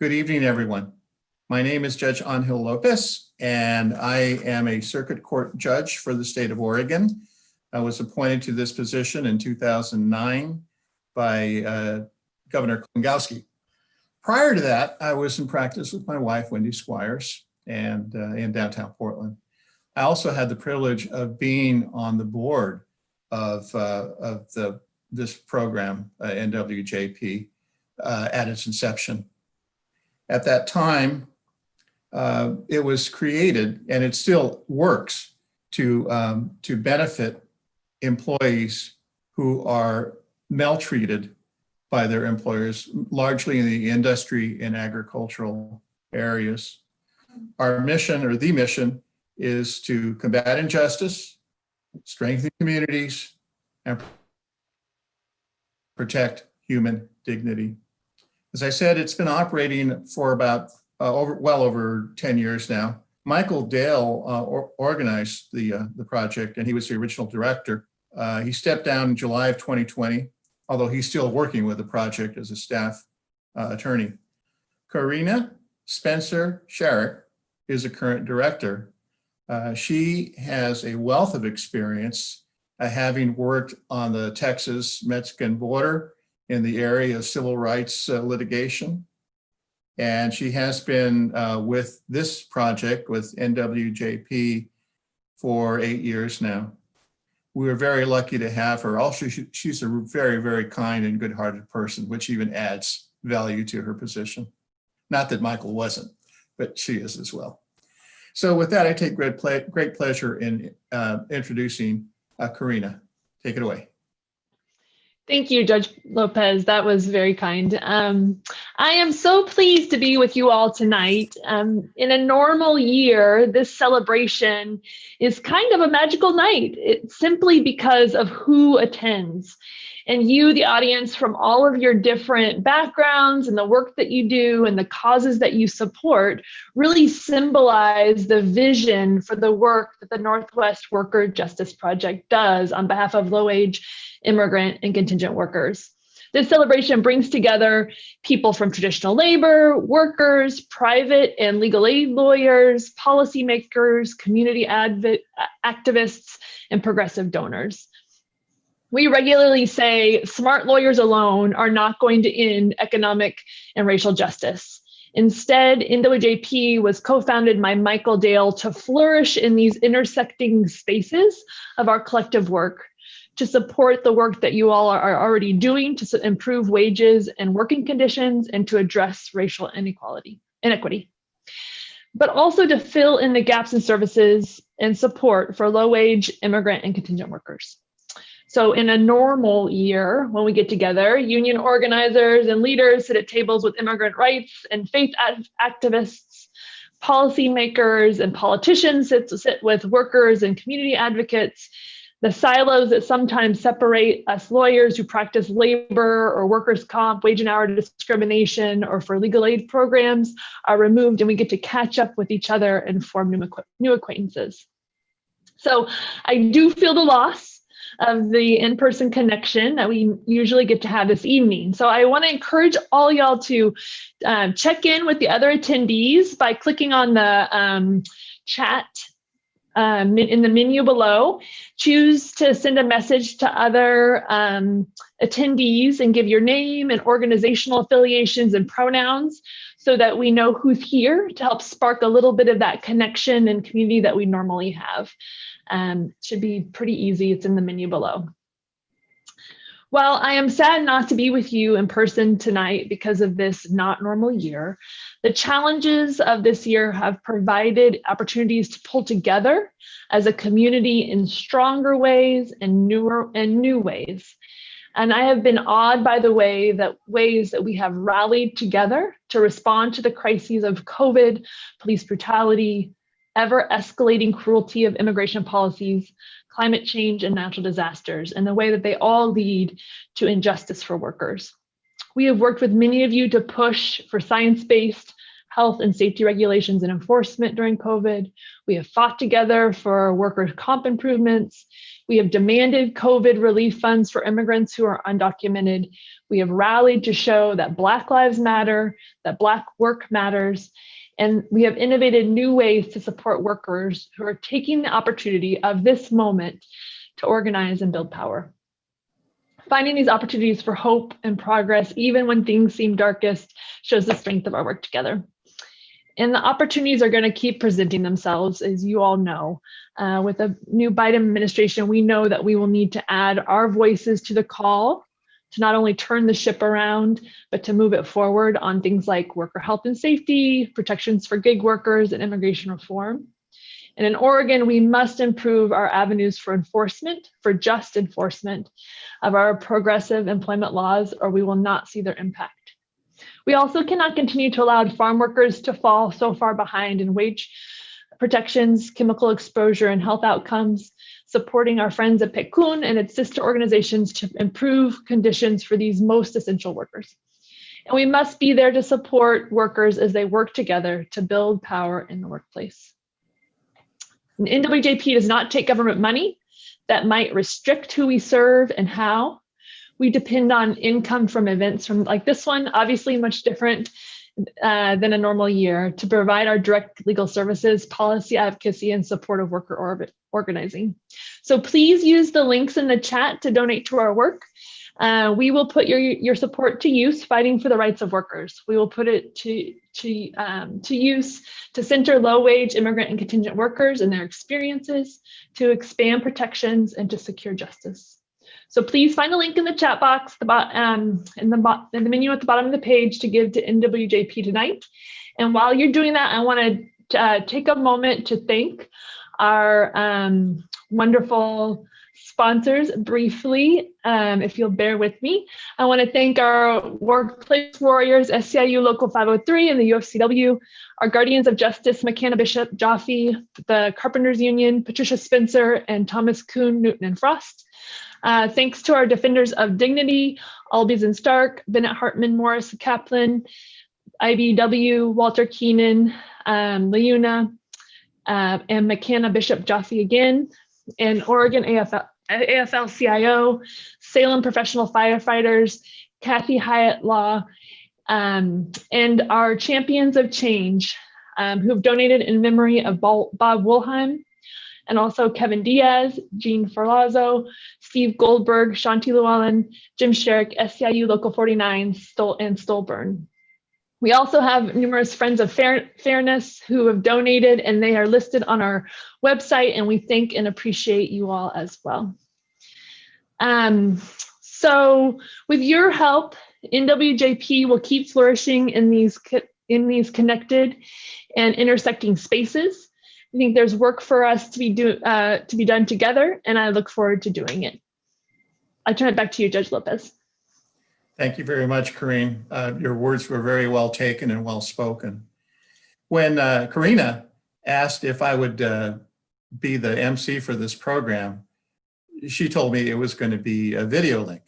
Good evening, everyone. My name is Judge Angel Lopez, and I am a circuit court judge for the state of Oregon. I was appointed to this position in 2009 by uh, Governor Kulongoski. Prior to that, I was in practice with my wife, Wendy Squires, and uh, in downtown Portland. I also had the privilege of being on the board of, uh, of the, this program, uh, NWJP, uh, at its inception. At that time, uh, it was created and it still works to, um, to benefit employees who are maltreated by their employers, largely in the industry and agricultural areas. Our mission or the mission is to combat injustice, strengthen communities, and protect human dignity. As I said, it's been operating for about uh, over well over 10 years now. Michael Dale uh, or, organized the, uh, the project and he was the original director. Uh, he stepped down in July of 2020, although he's still working with the project as a staff uh, attorney. Corinna Spencer Scheurich is a current director. Uh, she has a wealth of experience having worked on the Texas-Mexican border in the area of civil rights uh, litigation. And she has been uh, with this project with NWJP for eight years now. We were very lucky to have her. Also, she, she's a very, very kind and good-hearted person, which even adds value to her position. Not that Michael wasn't, but she is as well. So with that, I take great, ple great pleasure in uh, introducing uh, Corinna. Take it away. Thank you, Judge Lopez. That was very kind. Um, I am so pleased to be with you all tonight. Um, in a normal year, this celebration is kind of a magical night. It's simply because of who attends and you, the audience, from all of your different backgrounds and the work that you do and the causes that you support really symbolize the vision for the work that the Northwest Worker Justice Project does on behalf of low-wage immigrant and contingent workers. This celebration brings together people from traditional labor, workers, private and legal aid lawyers, policymakers, community activists, and progressive donors. We regularly say smart lawyers alone are not going to end economic and racial justice. Instead, NWJP was co-founded by Michael Dale to flourish in these intersecting spaces of our collective work, to support the work that you all are already doing to improve wages and working conditions and to address racial inequality, inequity, but also to fill in the gaps in services and support for low wage immigrant and contingent workers. So in a normal year, when we get together, union organizers and leaders sit at tables with immigrant rights and faith activists, policymakers and politicians sit, sit with workers and community advocates. The silos that sometimes separate us lawyers who practice labor or workers' comp, wage and hour discrimination, or for legal aid programs are removed and we get to catch up with each other and form new, new acquaintances. So I do feel the loss of the in-person connection that we usually get to have this evening. So I want to encourage all y'all to um, check in with the other attendees by clicking on the um, chat um, in the menu below. Choose to send a message to other um, attendees and give your name and organizational affiliations and pronouns so that we know who's here to help spark a little bit of that connection and community that we normally have. Um, should be pretty easy. It's in the menu below. While I am sad not to be with you in person tonight because of this not normal year, the challenges of this year have provided opportunities to pull together as a community in stronger ways and newer and new ways. And I have been awed by the way that ways that we have rallied together to respond to the crises of COVID, police brutality, ever escalating cruelty of immigration policies, climate change, and natural disasters, and the way that they all lead to injustice for workers. We have worked with many of you to push for science-based health and safety regulations and enforcement during COVID. We have fought together for workers' comp improvements. We have demanded COVID relief funds for immigrants who are undocumented. We have rallied to show that Black Lives Matter, that Black work matters, and we have innovated new ways to support workers who are taking the opportunity of this moment to organize and build power. Finding these opportunities for hope and progress, even when things seem darkest, shows the strength of our work together. And the opportunities are going to keep presenting themselves, as you all know. Uh, with a new Biden administration, we know that we will need to add our voices to the call to not only turn the ship around, but to move it forward on things like worker health and safety, protections for gig workers, and immigration reform. And in Oregon, we must improve our avenues for enforcement, for just enforcement of our progressive employment laws, or we will not see their impact. We also cannot continue to allow farm workers to fall so far behind in wage protections, chemical exposure, and health outcomes, supporting our friends at PCUN and its sister organizations to improve conditions for these most essential workers. And we must be there to support workers as they work together to build power in the workplace. And NWJP does not take government money that might restrict who we serve and how. We depend on income from events from like this one, obviously much different uh, than a normal year to provide our direct legal services, policy advocacy, and support of worker orbit organizing. So please use the links in the chat to donate to our work. Uh, we will put your, your support to use fighting for the rights of workers. We will put it to, to, um, to use to center low wage immigrant and contingent workers and their experiences, to expand protections and to secure justice. So please find the link in the chat box the bot, um, in, the in the menu at the bottom of the page to give to NWJP tonight. And while you're doing that, I want to uh, take a moment to thank our um, wonderful sponsors briefly, um, if you'll bear with me. I want to thank our workplace warriors, SEIU Local 503 and the UFCW, our Guardians of Justice, McKanna Bishop, Joffe, the Carpenters Union, Patricia Spencer, and Thomas Kuhn, Newton and Frost. Uh, thanks to our Defenders of Dignity, Albies and Stark, Bennett Hartman, Morris Kaplan, IBW, Walter Keenan, um, Leuna, uh, and McKanna Bishop Joffe again, and Oregon AFL, AFL-CIO, Salem Professional Firefighters, Kathy Hyatt Law, um, and our Champions of Change, um, who have donated in memory of Bob Woolheim, and also Kevin Diaz, Jean Farlazo, Steve Goldberg, Shanti Llewellyn, Jim Sherrick, SEIU Local 49, Stol and Stolburn. We also have numerous friends of fair, fairness who have donated and they are listed on our website and we thank and appreciate you all as well. Um, so with your help, NWJP will keep flourishing in these, in these connected and intersecting spaces. I think there's work for us to be, do, uh, to be done together and I look forward to doing it. I turn it back to you, Judge Lopez. Thank you very much, Corinna. Uh, your words were very well taken and well spoken. When uh, Corinna asked if I would uh, be the MC for this program, she told me it was going to be a video link.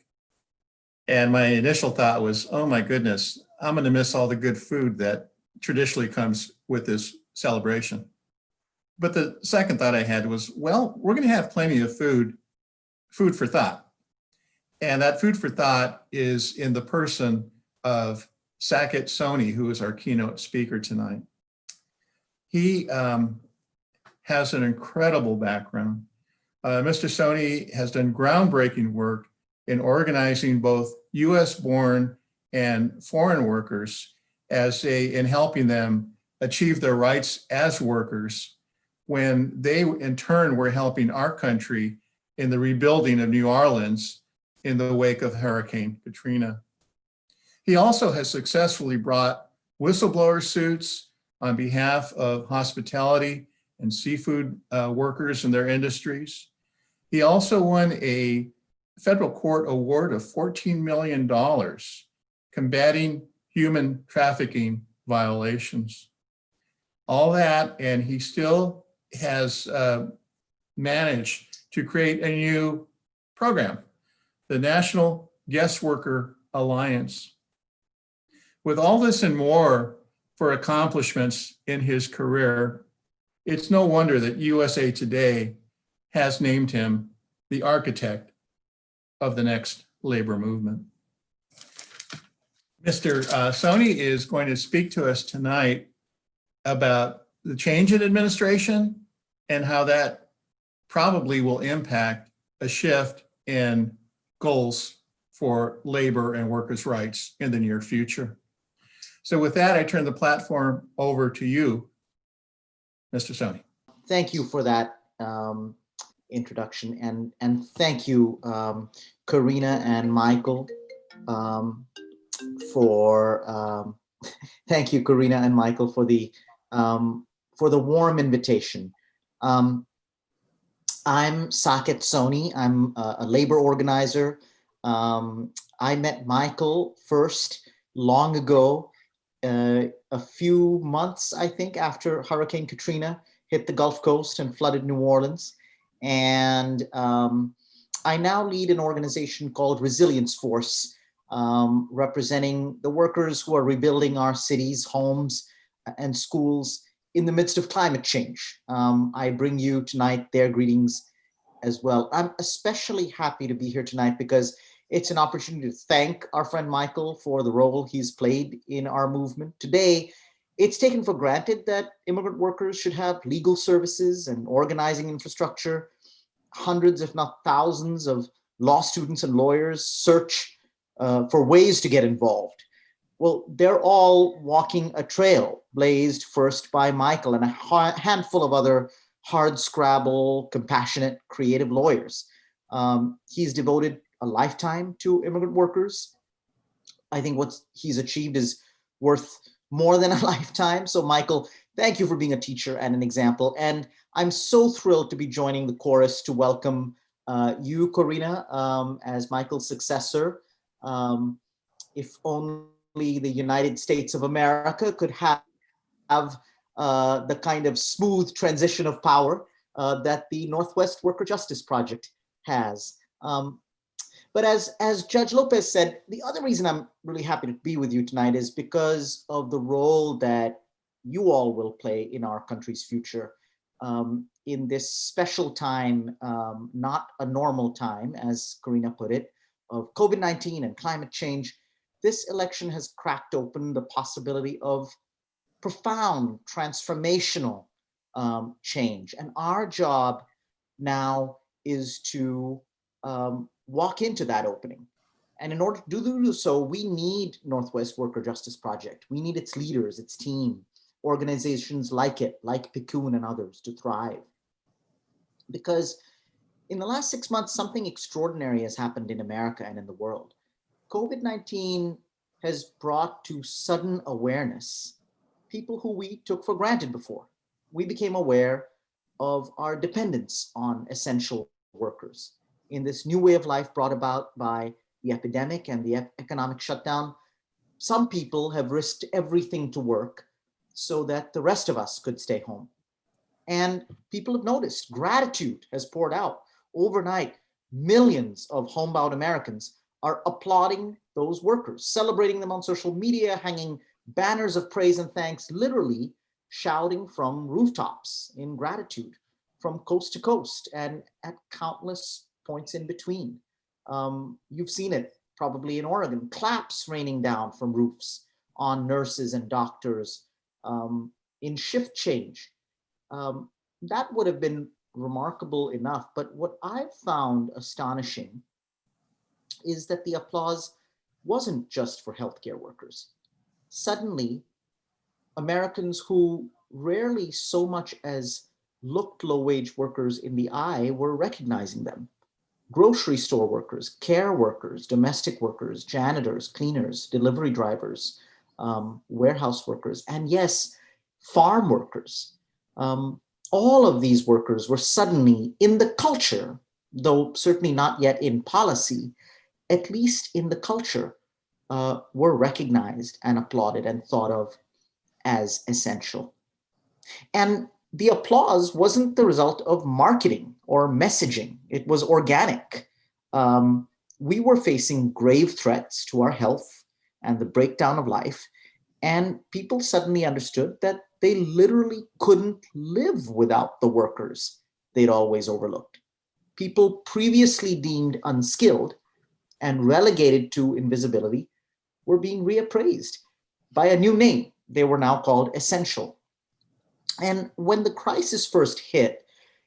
And my initial thought was, oh my goodness, I'm going to miss all the good food that traditionally comes with this celebration. But the second thought I had was, well, we're going to have plenty of food, food for thought. And that food for thought is in the person of Saket Soni, who is our keynote speaker tonight. He um, has an incredible background. Uh, Mr. Soni has done groundbreaking work in organizing both US born and foreign workers as a, in helping them achieve their rights as workers when they in turn were helping our country in the rebuilding of New Orleans in the wake of Hurricane Katrina. He also has successfully brought whistleblower suits on behalf of hospitality and seafood uh, workers and their industries. He also won a federal court award of $14 million combating human trafficking violations. All that, and he still has uh, managed to create a new program the National Guest Worker Alliance. With all this and more, for accomplishments in his career, it's no wonder that USA Today has named him the architect of the next labor movement. Mr. uh, Soni is going to speak to us tonight about the change in administration and how that probably will impact a shift in goals for labor and workers' rights in the near future. So with that, I turn the platform over to you, Mr. Soni. Thank you for that um, introduction and and thank you, um, Corinna and Michael, um, for um, thank you, Corinna and Michael, for the um, for the warm invitation. Um, I'm Saket Soni. I'm a, a labor organizer. Um, I met Michael first long ago, uh, a few months, I think, after Hurricane Katrina hit the Gulf Coast and flooded New Orleans. And um, I now lead an organization called Resilience Force, um, representing the workers who are rebuilding our cities, homes, and schools in the midst of climate change. Um, I bring you tonight their greetings as well. I'm especially happy to be here tonight because it's an opportunity to thank our friend Michael for the role he's played in our movement. Today, it's taken for granted that immigrant workers should have legal services and organizing infrastructure. Hundreds, if not thousands of law students and lawyers search uh, for ways to get involved. Well, they're all walking a trail blazed first by Michael and a handful of other hard scrabble, compassionate, creative lawyers. Um, he's devoted a lifetime to immigrant workers. I think what he's achieved is worth more than a lifetime. So Michael, thank you for being a teacher and an example. And I'm so thrilled to be joining the chorus to welcome uh, you, Corinna, um, as Michael's successor. Um, if only the United States of America could have, have uh, the kind of smooth transition of power uh, that the Northwest Worker Justice Project has. Um, but as, as Judge Lopez said, the other reason I'm really happy to be with you tonight is because of the role that you all will play in our country's future um, in this special time, um, not a normal time, as Corinna put it, of COVID-19 and climate change. This election has cracked open the possibility of profound transformational um, change. And our job now is to um, walk into that opening. And in order to do so, we need Northwest Worker Justice Project. We need its leaders, its team, organizations like it, like PCUN and others to thrive. Because in the last six months, something extraordinary has happened in America and in the world. COVID-19 has brought to sudden awareness people who we took for granted before. We became aware of our dependence on essential workers in this new way of life brought about by the epidemic and the economic shutdown, some people have risked everything to work so that the rest of us could stay home. And people have noticed gratitude has poured out overnight. Millions of homebound Americans are applauding those workers, celebrating them on social media, hanging banners of praise and thanks, literally shouting from rooftops in gratitude from coast to coast and at countless points in between. Um, you've seen it probably in Oregon, claps raining down from roofs on nurses and doctors um, in shift change. Um, that would have been remarkable enough. But what I've found astonishing is that the applause wasn't just for healthcare workers. Suddenly, Americans who rarely so much as looked low wage workers in the eye were recognizing them grocery store workers, care workers, domestic workers, janitors, cleaners, delivery drivers, um, warehouse workers, and yes, farm workers. Um, all of these workers were suddenly in the culture, though certainly not yet in policy, at least in the culture, uh, were recognized and applauded and thought of as essential. And the applause wasn't the result of marketing or messaging. It was organic. Um, we were facing grave threats to our health and the breakdown of life. And people suddenly understood that they literally couldn't live without the workers they'd always overlooked. People previously deemed unskilled and relegated to invisibility were being reappraised by a new name. They were now called essential. And when the crisis first hit,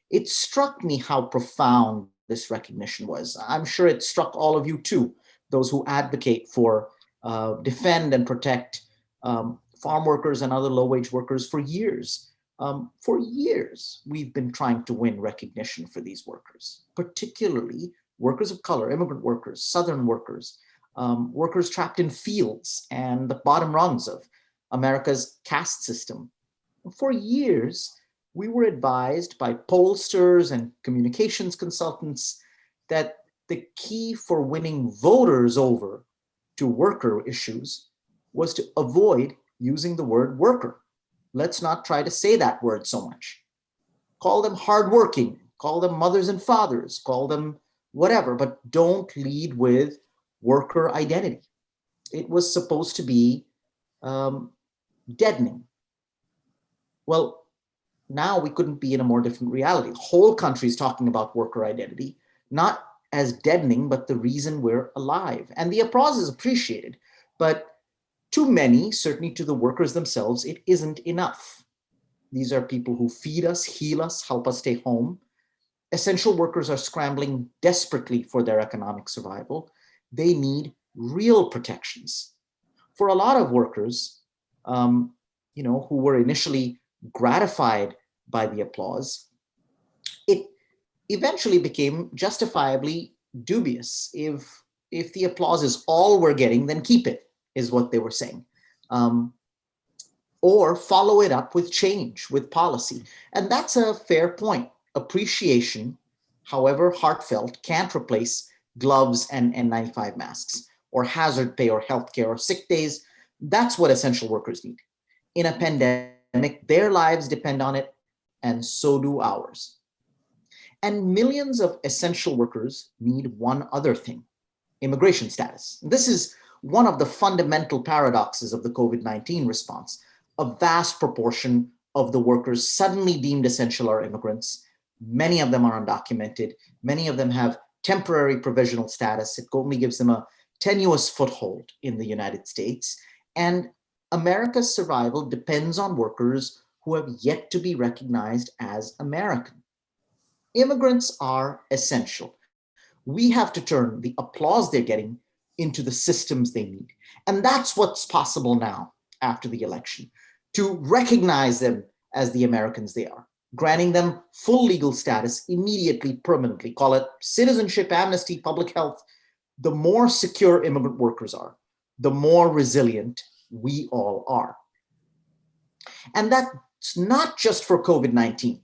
it struck me how profound this recognition was. I'm sure it struck all of you too, those who advocate for, uh, defend and protect um, farm workers and other low-wage workers for years. Um, for years, we've been trying to win recognition for these workers, particularly workers of color, immigrant workers, Southern workers, um, workers trapped in fields and the bottom rungs of America's caste system. For years, we were advised by pollsters and communications consultants that the key for winning voters over to worker issues was to avoid using the word worker. Let's not try to say that word so much. Call them hardworking, call them mothers and fathers, call them whatever, but don't lead with worker identity. It was supposed to be um, deadening. Well, now we couldn't be in a more different reality. Whole countries talking about worker identity, not as deadening, but the reason we're alive. And the applause is appreciated, but to many, certainly to the workers themselves, it isn't enough. These are people who feed us, heal us, help us stay home. Essential workers are scrambling desperately for their economic survival. They need real protections. For a lot of workers, um, you know, who were initially gratified by the applause, it eventually became justifiably dubious. If, if the applause is all we're getting, then keep it is what they were saying. Um, or follow it up with change, with policy. And that's a fair point. Appreciation, however heartfelt, can't replace gloves and N95 masks or hazard pay or healthcare or sick days. That's what essential workers need. In a pandemic, their lives depend on it, and so do ours. And millions of essential workers need one other thing, immigration status. This is one of the fundamental paradoxes of the COVID-19 response. A vast proportion of the workers suddenly deemed essential are immigrants. Many of them are undocumented. Many of them have temporary provisional status. It only gives them a tenuous foothold in the United States. And America's survival depends on workers who have yet to be recognized as American. Immigrants are essential. We have to turn the applause they're getting into the systems they need. And that's what's possible now after the election, to recognize them as the Americans they are, granting them full legal status immediately, permanently, call it citizenship, amnesty, public health. The more secure immigrant workers are, the more resilient we all are. And that's not just for COVID-19.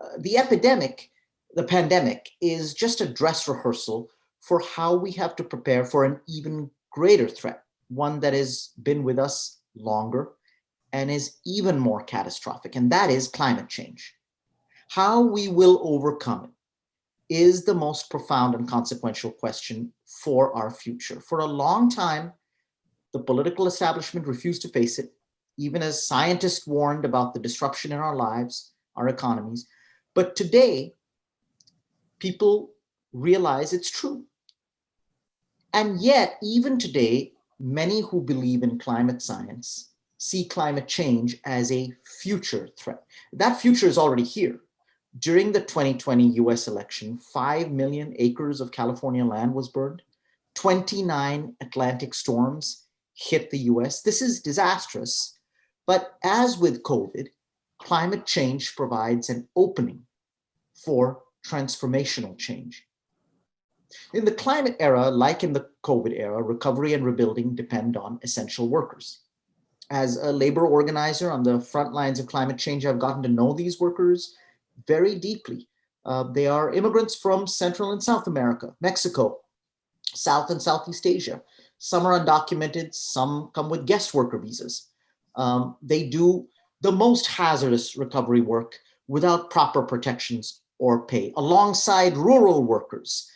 Uh, the epidemic, the pandemic, is just a dress rehearsal for how we have to prepare for an even greater threat, one that has been with us longer and is even more catastrophic, and that is climate change. How we will overcome it is the most profound and consequential question for our future. For a long time, the political establishment refused to face it, even as scientists warned about the disruption in our lives, our economies. But today, people realize it's true. And yet, even today, many who believe in climate science see climate change as a future threat. That future is already here. During the 2020 US election, 5 million acres of California land was burned. 29 Atlantic storms hit the US. This is disastrous. But as with COVID, climate change provides an opening for transformational change. In the climate era, like in the COVID era, recovery and rebuilding depend on essential workers. As a labor organizer on the front lines of climate change, I've gotten to know these workers very deeply. Uh, they are immigrants from Central and South America, Mexico, South and Southeast Asia. Some are undocumented, some come with guest worker visas. Um, they do the most hazardous recovery work without proper protections or pay, alongside rural workers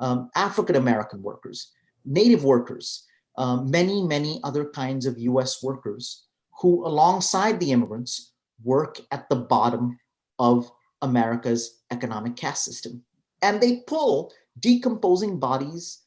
um, African-American workers, Native workers, uh, many, many other kinds of US workers who alongside the immigrants work at the bottom of America's economic caste system. And they pull decomposing bodies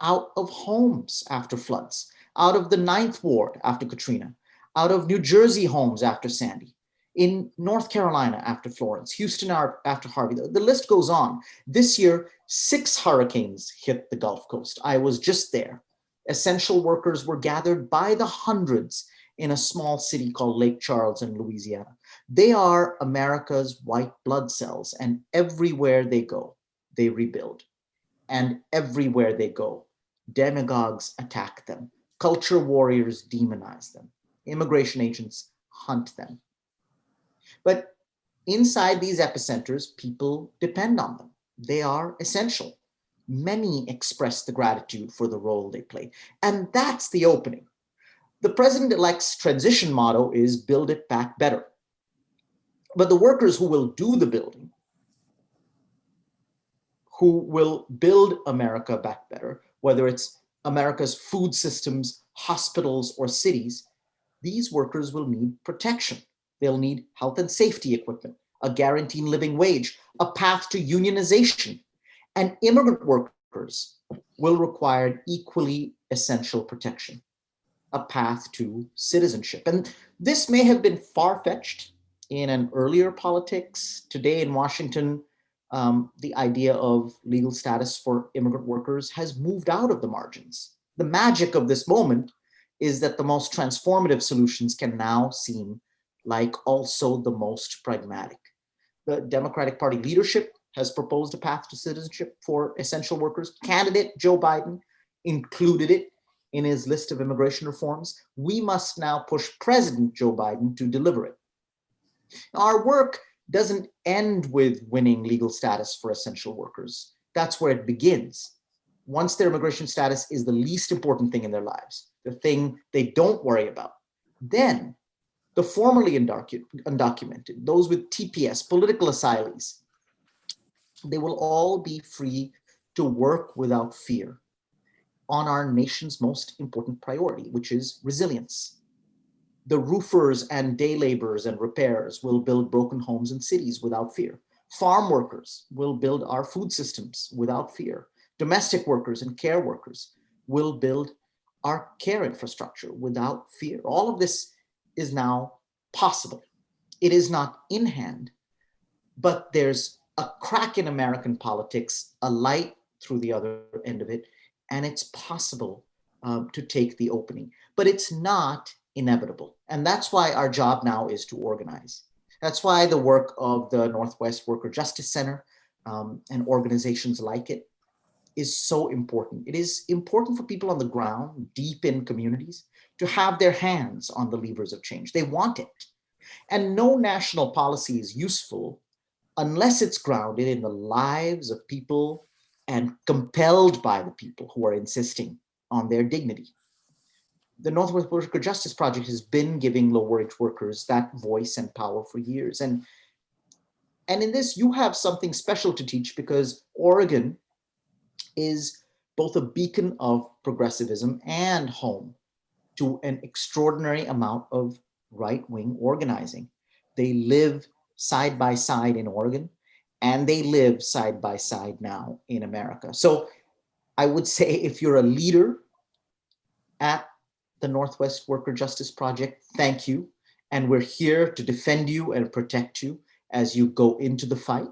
out of homes after floods, out of the Ninth Ward after Katrina, out of New Jersey homes after Sandy, in North Carolina after Florence, Houston after Harvey. The, list goes on. This year, six hurricanes hit the Gulf Coast. I was just there. Essential workers were gathered by the hundreds in a small city called Lake Charles in Louisiana. They are America's white blood cells, and everywhere they go, they rebuild. And everywhere they go, demagogues attack them. Culture warriors demonize them. Immigration agents hunt them. But inside these epicenters, people depend on them. They are essential. Many express the gratitude for the role they play. And that's the opening. The president-elect's transition motto is build it back better. But the workers who will do the building, who will build America back better, whether it's America's food systems, hospitals, or cities, these workers will need protection. They'll need health and safety equipment, a guaranteed living wage, a path to unionization, and immigrant workers will require equally essential protection, a path to citizenship. And this may have been far-fetched in an earlier politics. Today in Washington, um, the idea of legal status for immigrant workers has moved out of the margins. The magic of this moment is that the most transformative solutions can now seem like also the most pragmatic. The Democratic Party leadership has proposed a path to citizenship for essential workers. Candidate Joe Biden included it in his list of immigration reforms. We must now push President Joe Biden to deliver it. Our work doesn't end with winning legal status for essential workers. That's where it begins. Once their immigration status is the least important thing in their lives, the thing they don't worry about, then the formerly undocumented, those with TPS, political asylees, they will all be free to work without fear on our nation's most important priority, which is resilience. The roofers and day laborers and repairers will build broken homes and cities without fear. Farm workers will build our food systems without fear. Domestic workers and care workers will build our care infrastructure without fear. All of this is now possible. It is not in hand, but there's a crack in American politics, a light through the other end of it, and it's possible um, to take the opening, but it's not inevitable. And that's why our job now is to organize. That's why the work of the Northwest Worker Justice Center um, and organizations like it is so important. It is important for people on the ground, deep in communities, to have their hands on the levers of change. They want it. And no national policy is useful unless it's grounded in the lives of people and compelled by the people who are insisting on their dignity. The Northwest Worker Justice Project has been giving low wage workers that voice and power for years. And, and in this, you have something special to teach because Oregon is both a beacon of progressivism and home to an extraordinary amount of right-wing organizing. They live side by side in Oregon and they live side by side now in America. So I would say if you're a leader at the Northwest Worker Justice Project, thank you. And we're here to defend you and protect you as you go into the fight.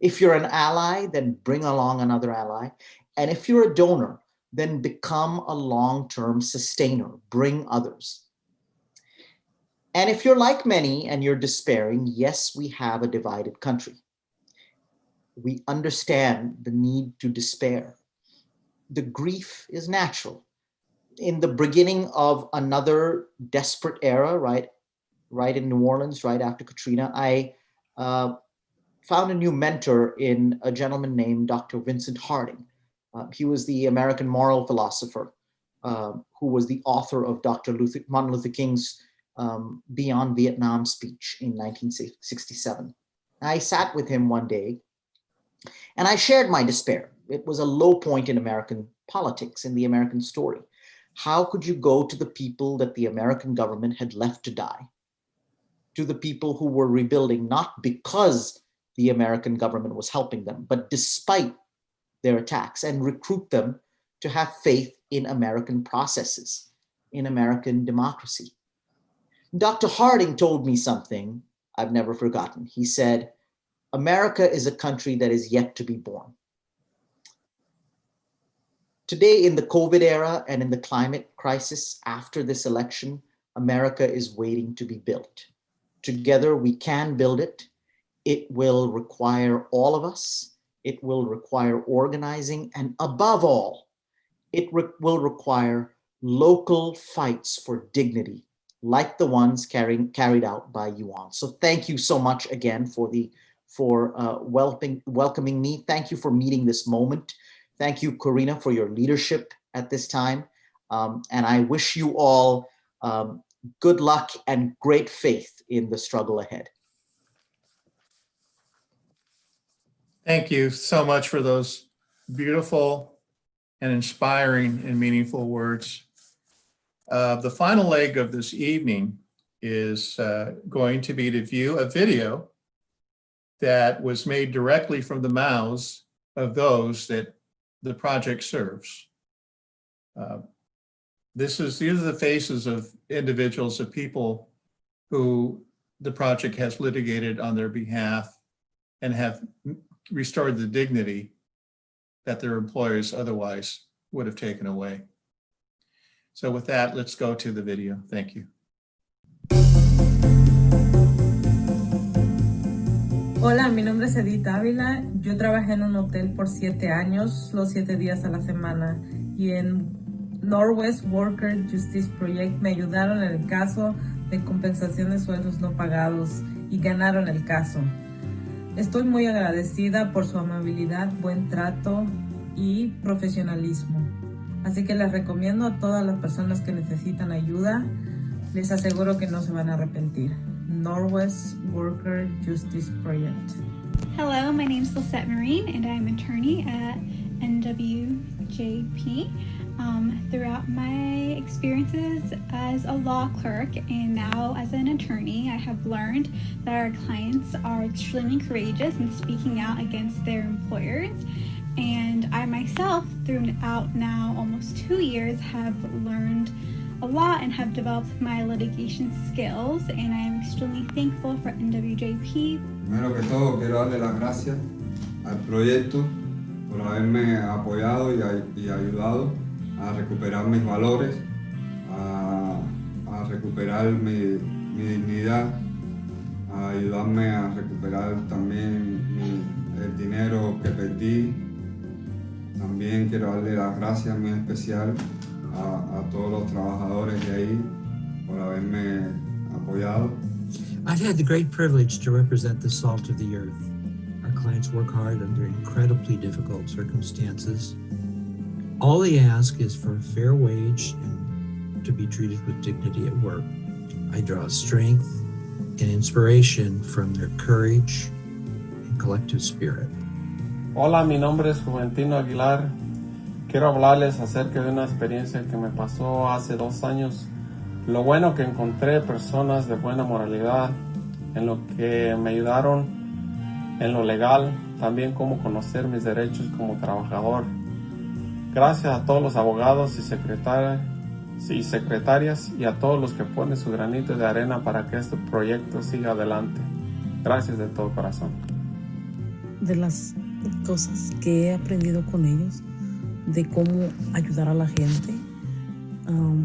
If you're an ally, then bring along another ally. And if you're a donor, then become a long-term sustainer, bring others. And if you're like many and you're despairing, yes, we have a divided country. We understand the need to despair. The grief is natural. In the beginning of another desperate era, right, right in New Orleans, right after Katrina, I uh, found a new mentor in a gentleman named Dr. Vincent Harding. Uh, he was the American moral philosopher uh, who was the author of Dr. Luther, Martin Luther King's um, Beyond Vietnam speech in 1967. I sat with him one day and I shared my despair. It was a low point in American politics, in the American story. how could you go to the people that the American government had left to die? To the people who were rebuilding, not because the American government was helping them, but despite their attacks and recruit them to have faith in American processes, in American democracy. Dr. Harding told me something I've never forgotten. He said, America is a country that is yet to be born. Today in the COVID era and in the climate crisis after this election, America is waiting to be built. Together we can build it. It will require all of us. It will require organizing and above all, it re will require local fights for dignity like the ones carrying, carried out by Yuan. So thank you so much again for the for uh, welcoming, welcoming me. Thank you for meeting this moment. Thank you, Corinna, for your leadership at this time. Um, and I wish you all um, good luck and great faith in the struggle ahead. Thank you so much for those beautiful and inspiring and meaningful words. Uh, the final leg of this evening is uh, going to be to view a video that was made directly from the mouths of those that the project serves. Uh, this is, these are the faces of individuals, of people who the project has litigated on their behalf and have restored the dignity that their employers otherwise would have taken away. So with that, let's go to the video. Thank you. Hola, mi nombre es Edith Ávila. Yo trabajé en un hotel por siete años, los siete días a la semana. Y en Northwest Worker Justice Project me ayudaron en el caso de compensación de sueldos no pagados y ganaron el caso. Estoy muy agradecida por su amabilidad, buen trato y profesionalismo. Así que les recomiendo a todas las personas que necesitan ayuda, les aseguro que no se van a arrepentir. Northwest Worker Justice Project. Hello, my name is Lisette Marine and I'm an attorney at NWJP. Um, throughout my experiences as a law clerk and now as an attorney, I have learned that our clients are extremely courageous in speaking out against their employers. And I myself, throughout now almost two years, have learned a lot and have developed my litigation skills and I am extremely thankful for NWJP. Primero que todo quiero darle las gracias al proyecto por haberme apoyado y, y ayudado a recuperar mis valores, a, recuperar mi, mi, dignidad, a ayudarme a recuperar también mi, el dinero que perdí. También quiero darle las gracias muy especial a, a todos los trabajadores de ahí por haberme apoyado. I've had the great privilege to represent the salt of the earth. Our clients work hard under incredibly difficult circumstances. All they ask is for a fair wage and to be treated with dignity at work. I draw strength and inspiration from their courage and collective spirit. Hola, mi nombre es Juventino Aguilar. Quiero hablarles acerca de una experiencia que me pasó hace dos años. Lo bueno que encontré personas de buena moralidad, en lo que me ayudaron en lo legal, también cómo conocer mis derechos como trabajador. Gracias a todos los abogados y y secretarias y a todos los que ponen su granito de arena para que este proyecto siga adelante. Gracias de todo corazón. De las cosas que he aprendido con ellos, de cómo ayudar a la gente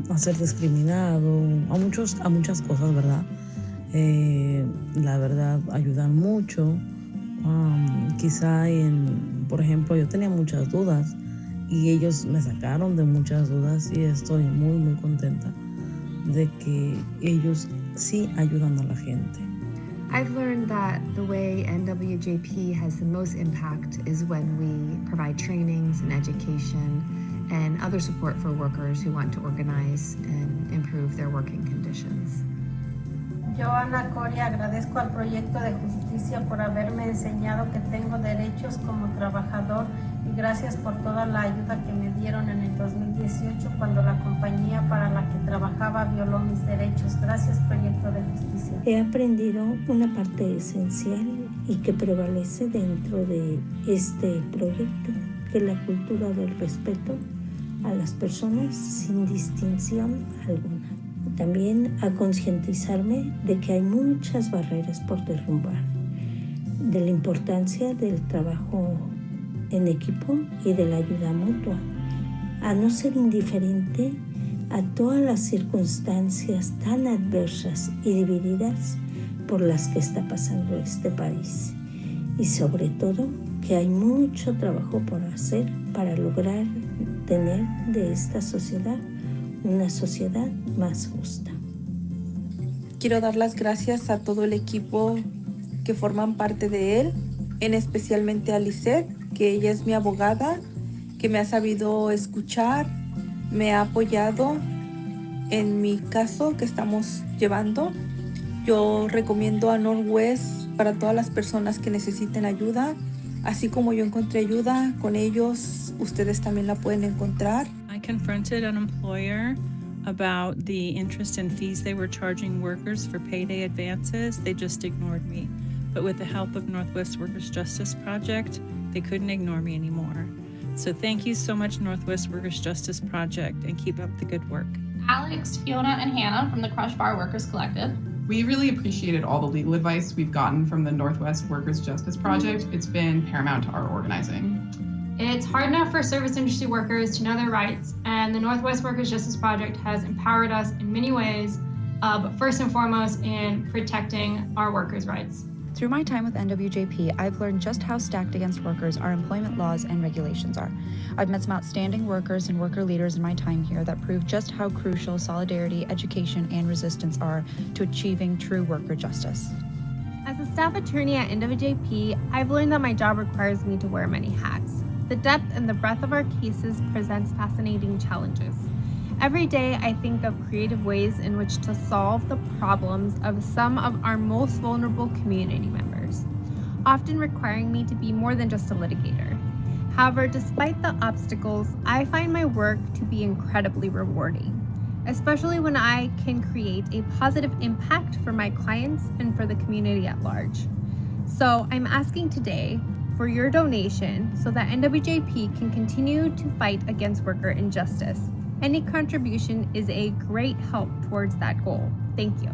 a ser discriminado, a, muchos, a muchas cosas, ¿verdad? Eh, la verdad, ayudan mucho. Um, quizá en, por ejemplo, yo tenía muchas dudas y ellos me sacaron de muchas dudas y estoy muy, muy contenta de que ellos sí ayudan a la gente. I've learned that the way NWJP has the most impact is when we provide trainings and education and other support for workers who want to organize and improve their working conditions. Yo, Ana Coria, agradezco al proyecto de justicia por haberme enseñado que tengo derechos como trabajador y gracias por toda la ayuda que me en el 2018 cuando la compañía para la que trabajaba violó mis derechos. Gracias, Proyecto de Justicia. He aprendido una parte esencial y que prevalece dentro de este proyecto, que la cultura del respeto a las personas sin distinción alguna. También a concientizarme de que hay muchas barreras por derrumbar, de la importancia del trabajo en equipo y de la ayuda mutua, a no ser indiferente a todas las circunstancias tan adversas y divididas por las que está pasando este país. Y sobre todo que hay mucho trabajo por hacer para lograr tener de esta sociedad una sociedad más justa. Quiero dar las gracias a todo el equipo que forman parte de él, en especialmente a Lisette, que ella es mi abogada, que me ha sabido escuchar, me ha apoyado en mi caso que estamos llevando. Yo recomiendo a Northwest para todas las personas que necesiten ayuda. Así como yo encontré ayuda con ellos, ustedes también la pueden encontrar. I confronted an employer about the interest and fees they were charging workers for payday advances. They just ignored me. But with the help of Northwest Workers Justice Project, they couldn't ignore me anymore. So thank you so much, Northwest Workers Justice Project, and keep up the good work. Alex, Fiona, and Hannah from the Crush Bar Workers Collective. We really appreciated all the legal advice we've gotten from the Northwest Workers Justice Project. It's been paramount to our organizing. It's hard enough for service industry workers to know their rights, and the Northwest Workers Justice Project has empowered us in many ways, uh, but first and foremost in protecting our workers' rights. Through my time with NWJP, I've learned just how stacked against workers our employment laws and regulations are. I've met some outstanding workers and worker leaders in my time here that prove just how crucial solidarity, education, and resistance are to achieving true worker justice. As a staff attorney at NWJP, I've learned that my job requires me to wear many hats. The depth and the breadth of our cases presents fascinating challenges. Every day, I think of creative ways in which to solve the problems of some of our most vulnerable community members, often requiring me to be more than just a litigator. However, despite the obstacles, I find my work to be incredibly rewarding, especially when I can create a positive impact for my clients and for the community at large. So I'm asking today for your donation so that NWJP can continue to fight against worker injustice. Any contribution is a great help towards that goal. Thank you.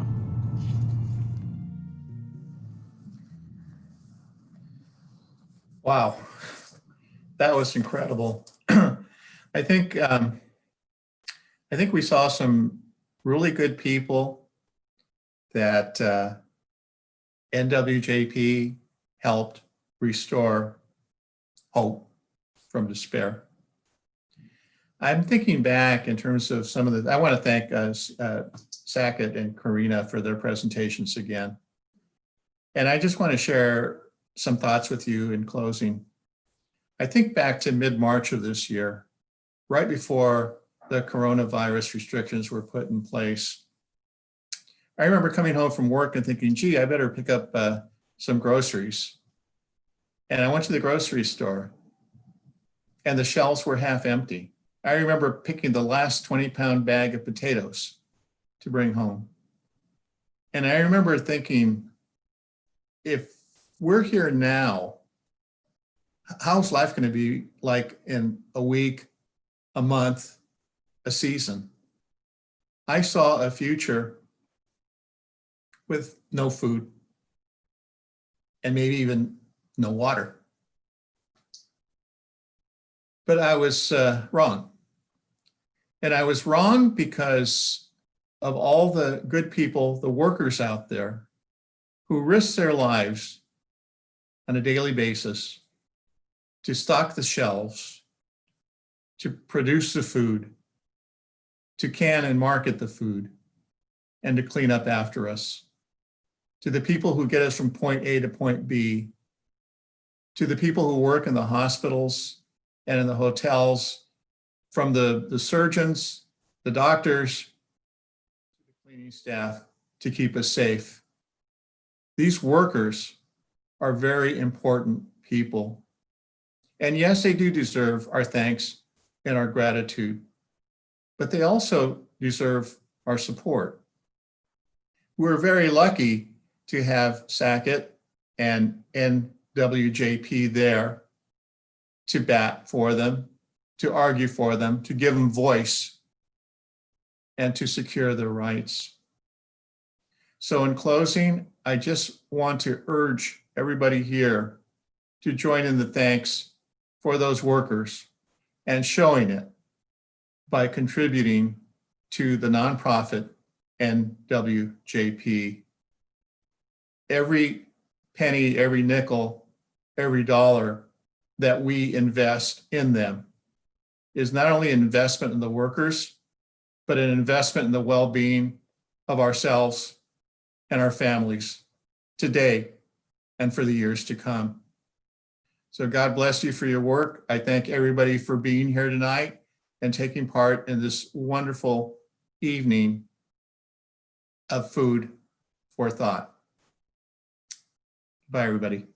Wow, that was incredible. I think um, I think we saw some really good people that uh, NWJP helped restore hope from despair. I'm thinking back in terms of some of the, I want to thank uh, uh, Sackett and Corinna for their presentations again. And I just want to share some thoughts with you in closing. I think back to mid-March of this year, right before the coronavirus restrictions were put in place. I remember coming home from work and thinking, gee, I better pick up uh, some groceries. And I went to the grocery store and the shelves were half empty. I remember picking the last 20 pound bag of potatoes to bring home. And I remember thinking, if we're here now, how's life going to be like in a week, a month, a season? I saw a future with no food and maybe even no water. But I was uh, wrong. And I was wrong because of all the good people, the workers out there who risk their lives on a daily basis to stock the shelves, to produce the food, to can and market the food, and to clean up after us. To the people who get us from point A to point B, to the people who work in the hospitals and in the hotels, from the, the surgeons, the doctors, the cleaning staff to keep us safe. These workers are very important people. And yes, they do deserve our thanks and our gratitude, but they also deserve our support. We're very lucky to have Sackett and NWJP there to bat for them, to argue for them, to give them voice, and to secure their rights. So in closing, I just want to urge everybody here to join in the thanks for those workers and showing it by contributing to the nonprofit NWJP. Every penny, every nickel, every dollar that we invest in them is not only an investment in the workers, but an investment in the well-being of ourselves and our families today and for the years to come. So God bless you for your work. I thank everybody for being here tonight and taking part in this wonderful evening of food for thought. Bye, everybody.